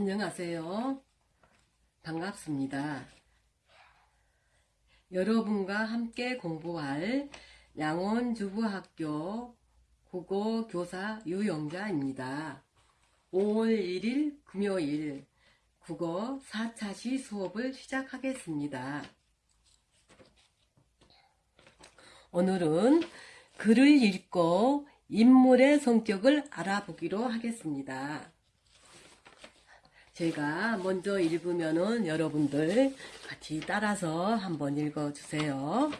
안녕하세요. 반갑습니다. 여러분과 함께 공부할 양원주부학교 국어교사 유영자입니다. 5월 1일 금요일 국어 4차시 수업을 시작하겠습니다. 오늘은 글을 읽고 인물의 성격을 알아보기로 하겠습니다. 제가 먼저 읽으면은 여러분들 같이 따라서 한번 읽어주세요.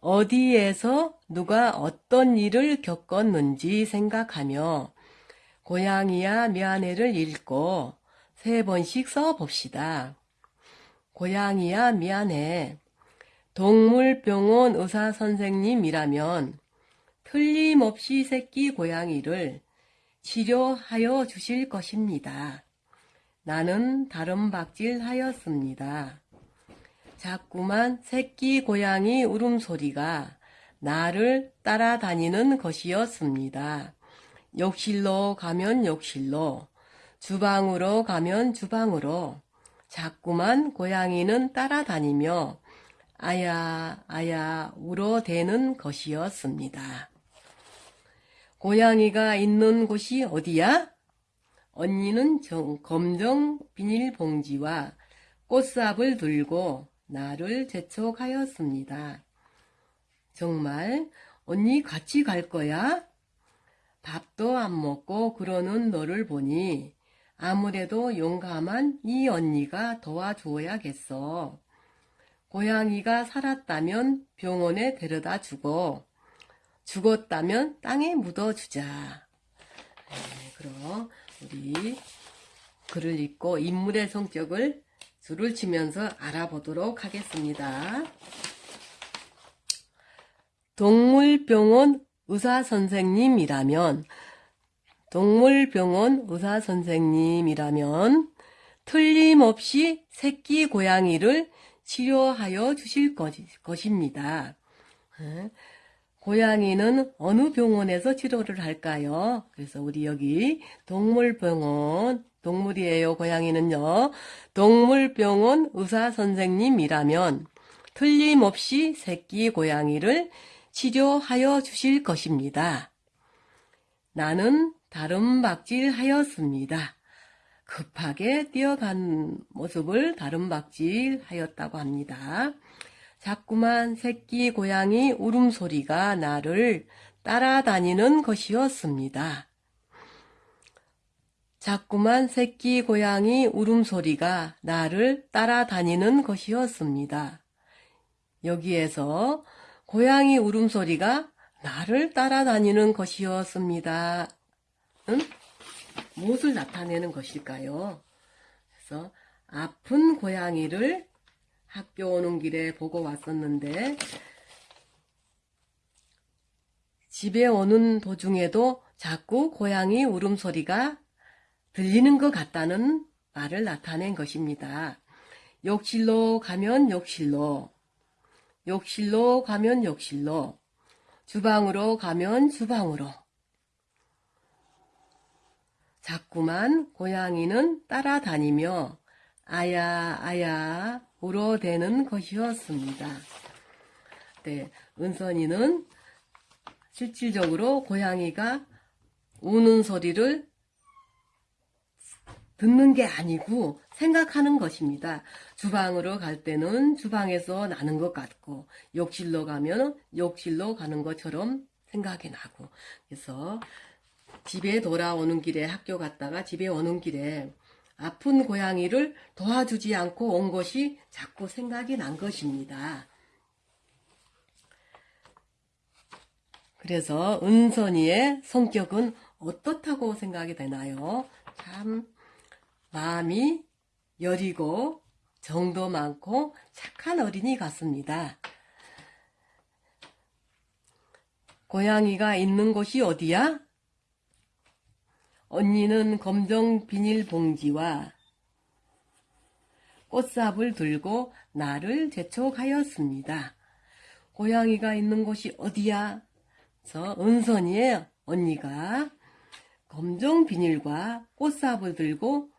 어디에서 누가 어떤 일을 겪었는지 생각하며 고양이야 미안해를 읽고 세 번씩 써봅시다. 고양이야 미안해. 동물병원 의사 선생님이라면 틀림없이 새끼 고양이를 치료하여 주실 것입니다. 나는 다른 박질 하였습니다. 자꾸만 새끼 고양이 울음소리가 나를 따라다니는 것이었습니다. 욕실로 가면 욕실로, 주방으로 가면 주방으로, 자꾸만 고양이는 따라다니며 아야, 아야 울어대는 것이었습니다. 고양이가 있는 곳이 어디야? 언니는 정- 검정 비닐봉지와 꽃삽을 들고 나를 재촉하였습니다. 정말 언니 같이 갈 거야? 밥도 안 먹고 그러는 너를 보니 아무래도 용감한 이 언니가 도와주어야겠어. 고양이가 살았다면 병원에 데려다 주고 죽었다면 땅에 묻어주자. 네, 그럼 우리 글을 읽고 인물의 성격을 줄을 치면서 알아보도록 하겠습니다. 동물병원 의사 선생님이라면 동물병원 의사 선생님이라면 틀림없이 새끼 고양이를 치료하여 주실 것- 것입니다. 예. 고양이는 어느 병원에서 치료를 할까요? 그래서 우리 여기 동물병원, 동물이에요. 고양이는요. 동물병원 의사 선생님이라면 틀림없이 새끼 고양이를 치료하여 주실 것입니다. 나는 다른 박질 하였습니다. 급하게 뛰어간 모습을 다른 박질 하였다고 합니다. 자꾸만 새끼 고양이 울음소리가 나를 따라다니는 것이었습니다. 자꾸만 새끼 고양이 울음소리가 나를 따라다니는 것이었습니다. 여기에서 고양이 울음소리가 나를 따라다니는 것이었습니다. 은 무엇을 나타내는 것일까요? 그래서 아픈 고양이를 학교 오는 길에 보고 왔었는데 집에 오는 도중에도 자꾸 고양이 울음소리가 들리는 것 같다는 말을 나타낸 것입니다. 욕실로 가면 욕실로, 욕실로 가면 욕실로, 주방으로 가면 주방으로. 자꾸만 고양이는 따라다니며 아야 아야 울어대는 것이었습니다. 네, 은선이는 실질적으로 고양이가 우는 소리를 듣는 게 아니고 생각하는 것입니다. 주방으로 갈 때는 주방에서 나는 것 같고 욕실로 가면 욕실로 가는 것처럼 생각이 나고 그래서 집에 돌아오는 길에 학교 갔다가 집에 오는 길에 아픈 고양이를 도와주지 않고 온 것이 자꾸 생각이 난 것입니다. 그래서 은선이의 성격은 어떻다고 생각이 되나요? 참 마음이 여리고 정도 많고 착한 어린이 같습니다. 고양이가 있는 곳이 어디야? 언니는 검정 비닐봉지와 꽃삽을 들고 나를 재촉하였습니다. 고양이가 있는 곳이 어디야? 저 은선이의 언니가 검정 비닐과 꽃삽을 들고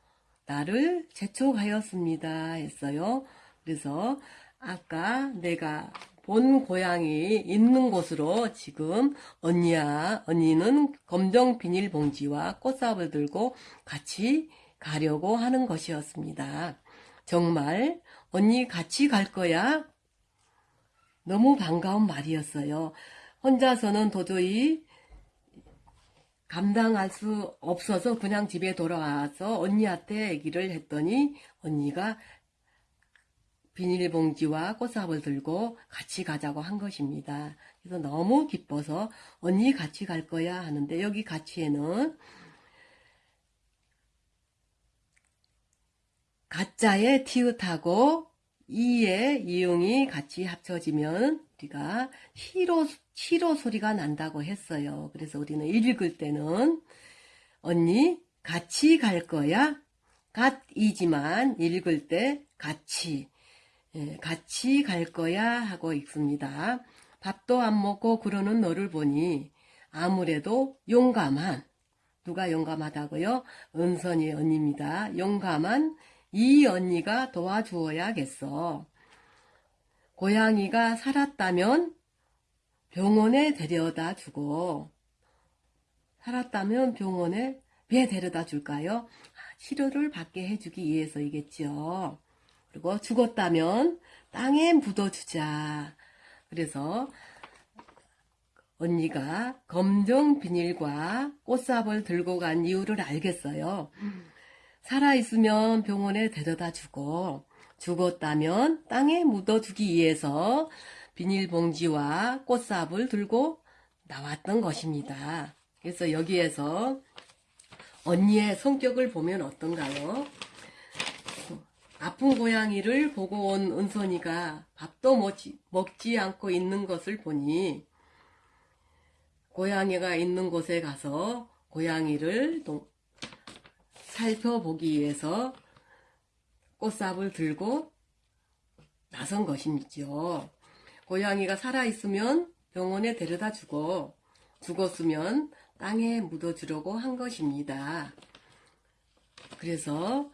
나를 재촉하였습니다. 했어요. 그래서 아까 내가 본 고향이 있는 곳으로 지금 언니야, 언니는 검정 비닐봉지와 꽃삽을 들고 같이 가려고 하는 것이었습니다. 정말 언니 같이 갈 거야? 너무 반가운 말이었어요. 혼자서는 도저히 감당할 수 없어서 그냥 집에 돌아와서 언니한테 얘기를 했더니 언니가 비닐봉지와 꽃삽을 들고 같이 가자고 한 것입니다. 그래서 너무 기뻐서 언니 같이 갈 거야 하는데 여기 같이에는 가짜의 티읕하고 이의 이용이 같이 합쳐지면 우리가 시로, 시로 소리가 난다고 했어요. 그래서 우리는 읽을 때는 언니 같이 갈 거야? 갓이지만 읽을 때 같이 예, 같이 갈 거야 하고 읽습니다. 밥도 안 먹고 그러는 너를 보니 아무래도 용감한 누가 용감하다고요? 은선이 언니입니다. 용감한 이 언니가 도와주어야겠어. 고양이가 살았다면 병원에 데려다 주고 살았다면 병원에 왜 데려다 줄까요? 아, 치료를 받게 해주기 위해서이겠죠. 그리고 죽었다면 땅에 묻어주자. 그래서 언니가 검정 비닐과 꽃삽을 들고 간 이유를 알겠어요. 살아있으면 병원에 데려다 주고 죽었다면 땅에 묻어주기 위해서 비닐봉지와 꽃삽을 들고 나왔던 것입니다. 그래서 여기에서 언니의 성격을 보면 어떤가요? 아픈 고양이를 보고 온 은선이가 밥도 먹지, 먹지 않고 있는 것을 보니 고양이가 있는 곳에 가서 고양이를 동- 살펴보기 위해서 꽃삽을 들고 나선 것이죠. 고양이가 살아있으면 병원에 데려다 주고 죽었으면 땅에 묻어주려고 한 것입니다. 그래서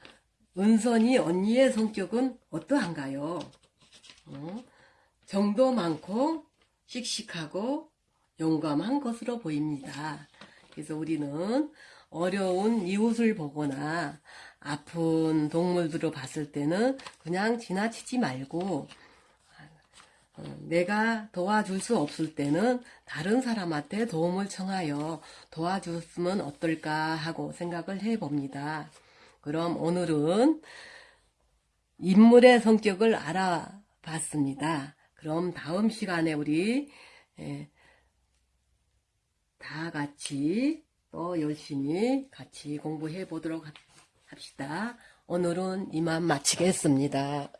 은선이 언니의 성격은 어떠한가요? 어? 정도 많고 씩씩하고 용감한 것으로 보입니다. 그래서 우리는 어려운 이웃을 보거나 아픈 동물들을 봤을 때는 그냥 지나치지 말고 어, 내가 도와줄 수 없을 때는 다른 사람한테 도움을 청하여 도와줬으면 어떨까 하고 생각을 해봅니다. 그럼 오늘은 인물의 성격을 알아봤습니다. 그럼 다음 시간에 우리 예, 다 같이 또 열심히 같이 공부해 보도록 합시다. 오늘은 이만 마치겠습니다.